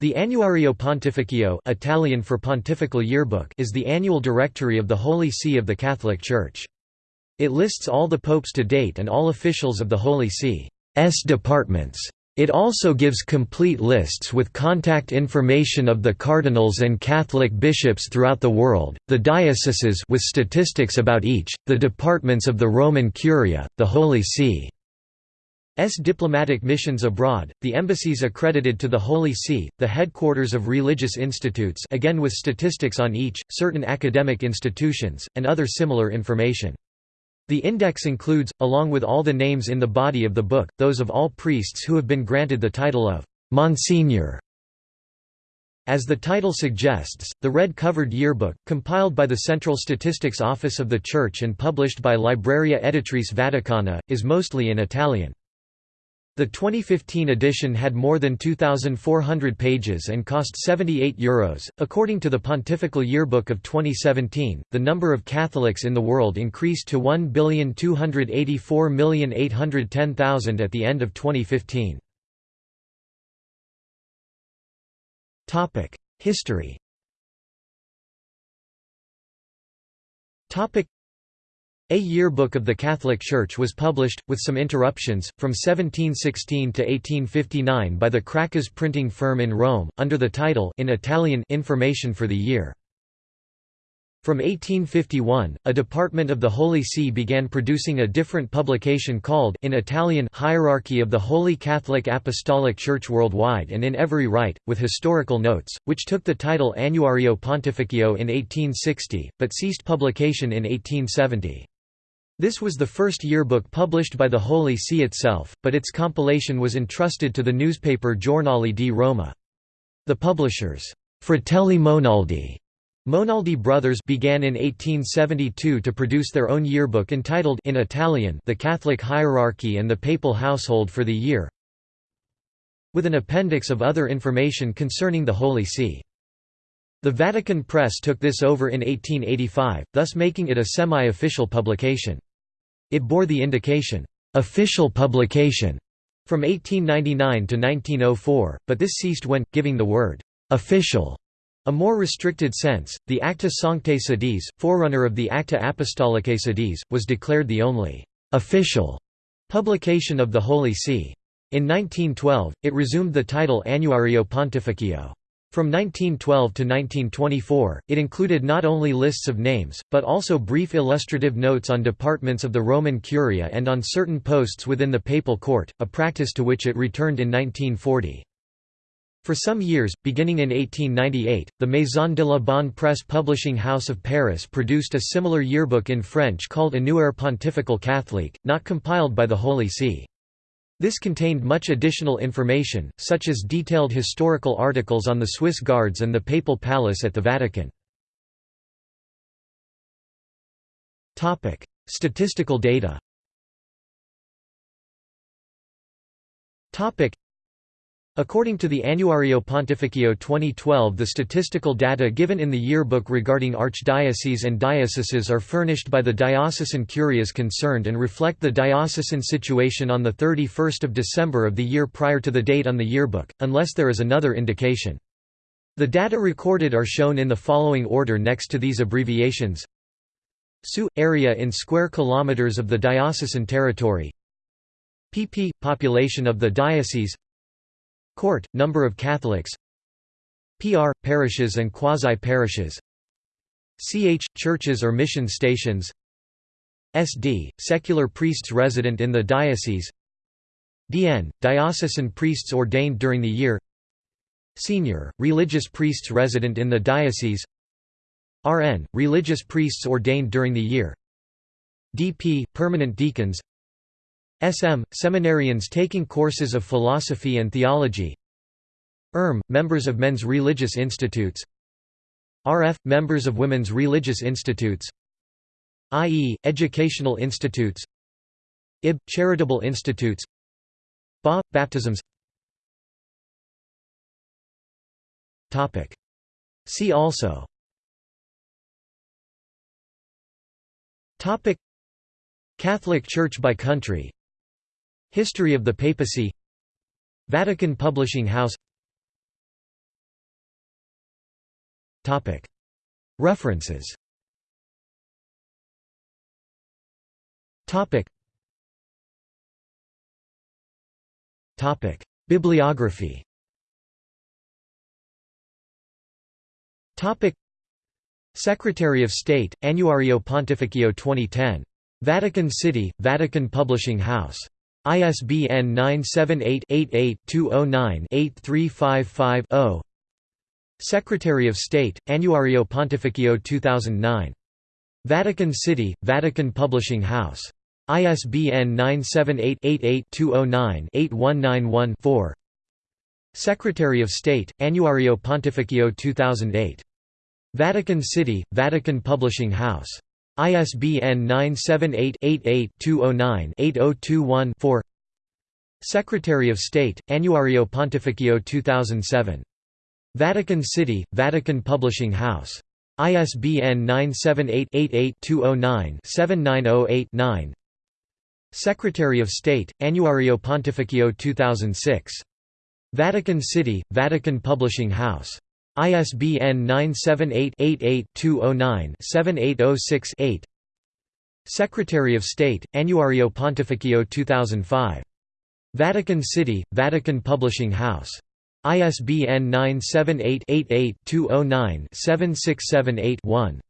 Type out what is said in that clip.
The Annuario Pontificio Italian for Pontifical Yearbook is the annual directory of the Holy See of the Catholic Church. It lists all the popes to date and all officials of the Holy See's departments. It also gives complete lists with contact information of the cardinals and Catholic bishops throughout the world, the dioceses with statistics about each, the departments of the Roman Curia, the Holy See S diplomatic missions abroad, the embassies accredited to the Holy See, the headquarters of religious institutes again with statistics on each, certain academic institutions, and other similar information. The index includes, along with all the names in the body of the book, those of all priests who have been granted the title of Monsignor. As the title suggests, the red-covered yearbook, compiled by the Central Statistics Office of the Church and published by Libreria Editrice Vaticana, is mostly in Italian. The 2015 edition had more than 2,400 pages and cost €78. Euros. According to the Pontifical Yearbook of 2017, the number of Catholics in the world increased to 1,284,810,000 at the end of 2015. History a Yearbook of the Catholic Church was published, with some interruptions, from 1716 to 1859 by the Cracas printing firm in Rome, under the title in Italian Information for the Year. From 1851, a department of the Holy See began producing a different publication called in Italian Hierarchy of the Holy Catholic Apostolic Church Worldwide and in every rite, with historical notes, which took the title Annuario Pontificio in 1860, but ceased publication in 1870. This was the first yearbook published by the Holy See itself, but its compilation was entrusted to the newspaper Giornale di Roma. The publishers, Fratelli Monaldi, Monaldi Brothers began in 1872 to produce their own yearbook entitled in Italian The Catholic Hierarchy and the Papal Household for the Year, with an appendix of other information concerning the Holy See. The Vatican Press took this over in 1885, thus making it a semi-official publication. It bore the indication, "'official publication' from 1899 to 1904, but this ceased when, giving the word, "'official' a more restricted sense, the Acta Sanctae Sedis, forerunner of the Acta Apostolicae Sedis, was declared the only "'official' publication of the Holy See. In 1912, it resumed the title Annuario Pontificio. From 1912 to 1924, it included not only lists of names, but also brief illustrative notes on departments of the Roman Curia and on certain posts within the papal court, a practice to which it returned in 1940. For some years, beginning in 1898, the Maison de la Bonne Presse publishing house of Paris produced a similar yearbook in French called Annuaire Pontifical Catholique, not compiled by the Holy See. This contained much additional information, such as detailed historical articles on the Swiss Guards and the Papal Palace at the Vatican. Statistical data According to the Annuario Pontificio 2012 the statistical data given in the yearbook regarding archdioceses and dioceses are furnished by the diocesan curias concerned and reflect the diocesan situation on 31 December of the year prior to the date on the yearbook, unless there is another indication. The data recorded are shown in the following order next to these abbreviations. SU – area in square kilometers of the diocesan territory. Pp – population of the diocese Court, number of Catholics. PR, parishes and quasi-parishes. CH, churches or mission stations. SD, secular priests resident in the diocese. DN, diocesan priests ordained during the year. Senior, religious priests resident in the diocese. RN, religious priests ordained during the year. DP, permanent deacons SM, seminarians taking courses of philosophy and theology. ERM, members of men's religious institutes. RF, members of women's religious institutes. IE, educational institutes. IB, charitable institutes. BA, baptisms. See also. Catholic Church by country History of the papacy. Vatican Publishing House. References. Bibliography. Secretary of State, Annuario Pontificio 2010. Vatican City, Vatican Publishing House. ISBN 978-88-209-8355-0 Secretary of State, Annuario Pontificio 2009. Vatican City, Vatican Publishing House. ISBN 978-88-209-8191-4 Secretary of State, Annuario Pontificio 2008. Vatican City, Vatican Publishing House. ISBN 978-88-209-8021-4 Secretary of State, Annuario Pontificio 2007. Vatican City, Vatican Publishing House. ISBN 978-88-209-7908-9 Secretary of State, Annuario Pontificio 2006. Vatican City, Vatican Publishing House. ISBN 978-88-209-7806-8 Secretary of State, Annuario Pontificio 2005. Vatican City, Vatican Publishing House. ISBN 978-88-209-7678-1